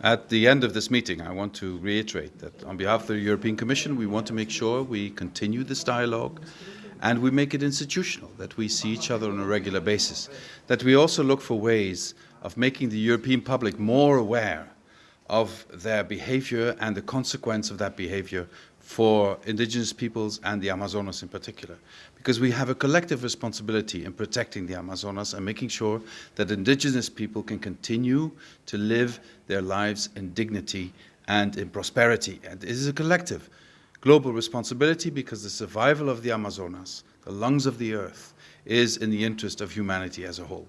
At the end of this meeting, I want to reiterate that on behalf of the European Commission, we want to make sure we continue this dialogue and we make it institutional, that we see each other on a regular basis, that we also look for ways of making the European public more aware of their behavior and the consequence of that behavior for indigenous peoples and the Amazonas in particular. Because we have a collective responsibility in protecting the Amazonas and making sure that indigenous people can continue to live their lives in dignity and in prosperity. And it is a collective global responsibility because the survival of the Amazonas, the lungs of the earth, is in the interest of humanity as a whole.